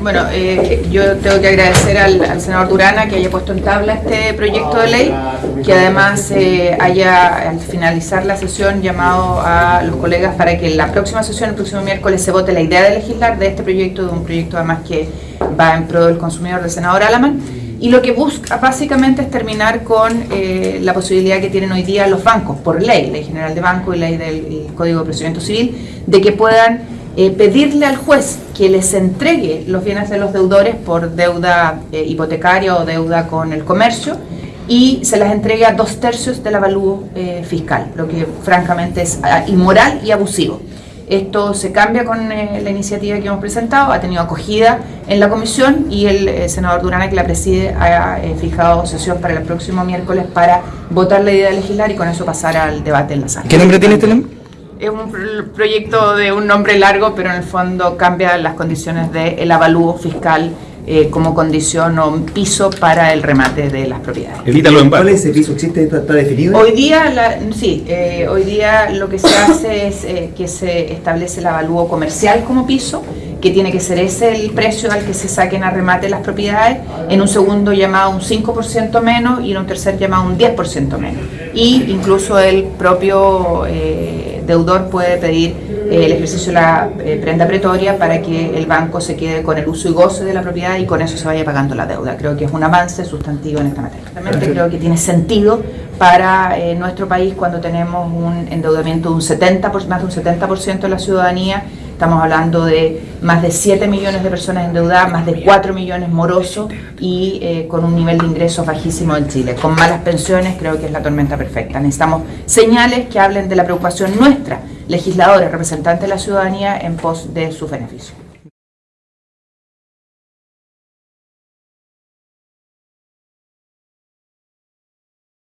Bueno, eh, yo tengo que agradecer al, al, senador Durana que haya puesto en tabla este proyecto de ley, que además eh, haya al finalizar la sesión llamado a los colegas para que en la próxima sesión, el próximo miércoles, se vote la idea de legislar de este proyecto, de un proyecto además que va en pro del consumidor del senador Alaman. Y lo que busca básicamente es terminar con eh, la posibilidad que tienen hoy día los bancos, por ley, ley general de banco y ley del Código de Procedimiento Civil, de que puedan eh, pedirle al juez que les entregue los bienes de los deudores por deuda eh, hipotecaria o deuda con el comercio y se las entregue a dos tercios del avalúo eh, fiscal, lo que francamente es ah, inmoral y abusivo. Esto se cambia con eh, la iniciativa que hemos presentado, ha tenido acogida en la comisión y el eh, senador Durana, que la preside, ha fijado sesión para el próximo miércoles para votar la idea de legislar y con eso pasar al debate en la sala. ¿Qué nombre tiene este nombre? Es un proyecto de un nombre largo, pero en el fondo cambia las condiciones del avalúo fiscal eh, como condición o un piso para el remate de las propiedades. Evítalo ¿Cuál es ese piso? ¿Existe? ¿Está, está definido? Hoy día, la, sí, eh, hoy día lo que se hace es eh, que se establece el avalúo comercial como piso, que tiene que ser ese el precio al que se saquen a remate las propiedades, en un segundo llamado un 5% menos y en un tercer llamado un 10% menos. Y incluso el propio eh, deudor puede pedir eh, el ejercicio de la eh, prenda pretoria para que el banco se quede con el uso y goce de la propiedad y con eso se vaya pagando la deuda. Creo que es un avance sustantivo en esta materia. Realmente creo que tiene sentido para eh, nuestro país cuando tenemos un endeudamiento de un 70%, más de un 70% de la ciudadanía. Estamos hablando de más de 7 millones de personas endeudadas, más de 4 millones morosos y eh, con un nivel de ingresos bajísimo en Chile. Con malas pensiones creo que es la tormenta perfecta. Necesitamos señales que hablen de la preocupación nuestra, legisladores, representantes de la ciudadanía, en pos de sus beneficios.